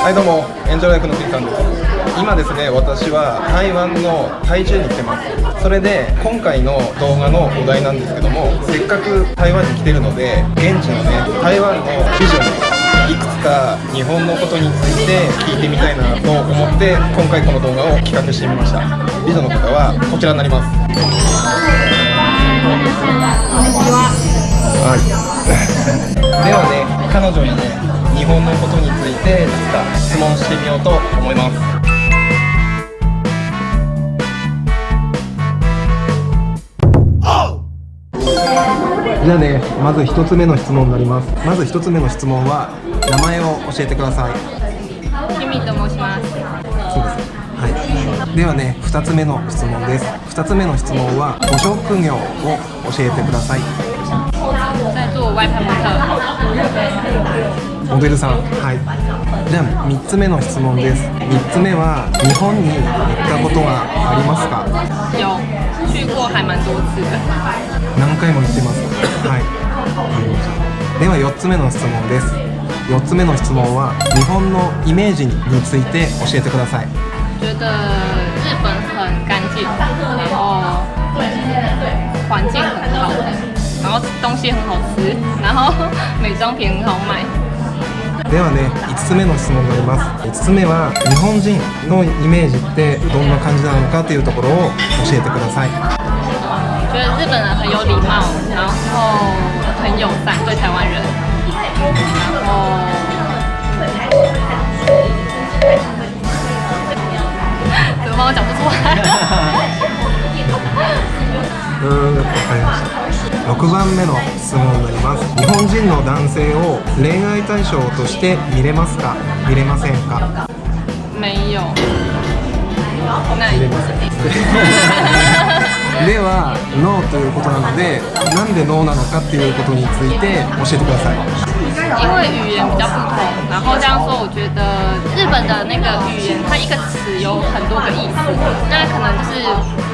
はいどうも。エンジョイライフの杉さんです。今ですね私は台湾の台中に来てます。それで今回の動画のお題なんですけどもせっかく台湾に来てるので現地のね台湾のビジョンいくつか日本のことについて聞いてみたいなと思って今回この動画を企画してみました。美女の方はこちらになります。はい。ではね彼女にね日本のことについて何か質問してみようと思います。じゃあねまず1つ目の質問になります。まず1つ目の質問は名前を教えてください。キミと申します。そうです。はい。ではね2つ目の質問です。2つ目の質問はご職業を教えてください在做外拍模特モデルさんはい。じゃあ3つ目の質問です。3つ目は日本に行ったことがありますか？有去过还蛮多次。的何回も行ってます。はい。では4つ目の質問です。4つ目の質問は日本のイメージについて教えてください。觉得日本很干净然后环境很好然后东西很好吃然后美妆品很好买ではね5つ目の質問になります。5つ目は日本人のイメージってどんな感じなのかというところを教えてください。觉得日本人很有礼貌然后很友善对台湾人。然后怎么办？我讲不出来。うーんわかりました6番目の質問になります。日本人の男性を恋愛対象として見れますか？見れませんか？没有那見れませんではノーということなのでなんでノーなのかっていうことについて教えてください因为语言比较不同，然后这样说，我觉得日本的那个语言，它一个词有很多个意思。那可能就是，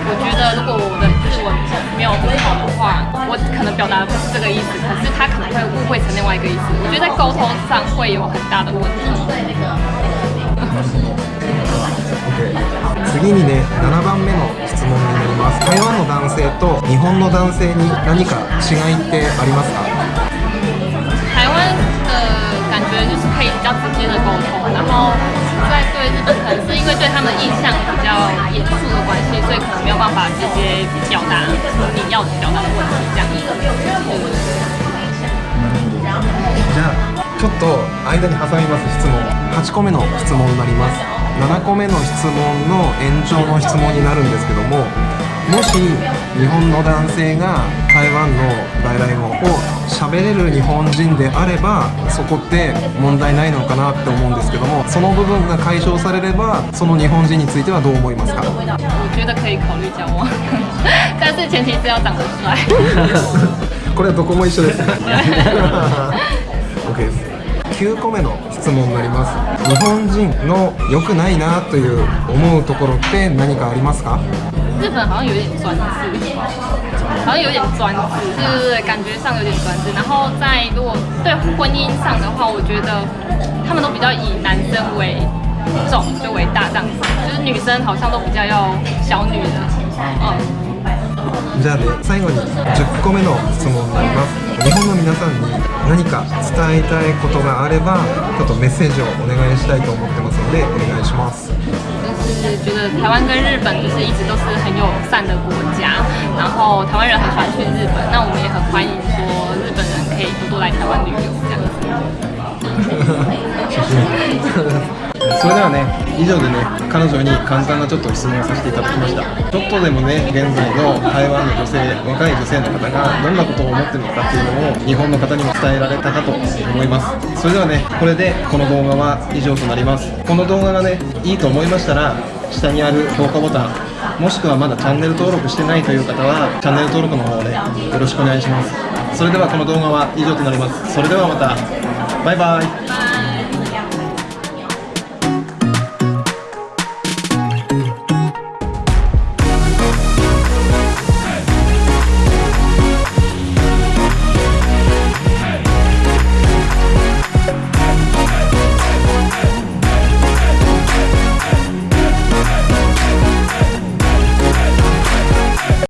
我觉得如果我的日文没有很好的话，我可能表达的不是这个意思，可是他可能会误会成另外一个意思。我觉得在沟通上会有很大的问题。次にね7番目の質問にます。台湾の男性と日本の男性に何か違いってありますか？台湾的感觉就是可以比较直接的沟通，然后在对日本可能。是因为对他们印象比较严肃的关系，所以可能没有办法直接表达你要表达的问题这样。じゃあちょっと間に挟みます。質問。8個目の質問になります7個目の質問の延長の質問になるんですけどももし日本の男性が台湾の外来語を喋れる日本人であればそこって問題ないのかなって思うんですけどもその部分が解消されればその日本人についてはどう思いますか？これはどこも一緒です。OK です9個目の質問になります日本人の良くないなという思うところって何かありますか？日本好像有点专制，好像有点专制，就是感觉上有点专制。然后在如果对婚姻上的话，我觉得他们都比较以男生为重，就为大这样子，就是女生好像都比较要小女人，嗯。じゃあね最後に10個目の質問になります日本の皆さんに何か伝えたいことがあればちょっとメッセージをお願いしたいと思ってますのでお願いします就是觉得台湾跟日本就是一直都是很友善的国家，然后台湾人很喜欢去日本，那我们也很欢迎说日本人可以多多来台湾旅游这样子。それではね以上でね彼女に簡単なちょっと質問をさせていただきました。ちょっとでもね現在の台湾の女性若い女性の方がどんなことを思ってるのかっていうのを日本の方にも伝えられたかと思います。それではねこれでこの動画は以上となります。この動画がねいいと思いましたら下にある評価ボタンもしくはまだチャンネル登録してないという方はチャンネル登録の方をねよろしくお願いします。それではこの動画は以上となります。それではまた。バイバイ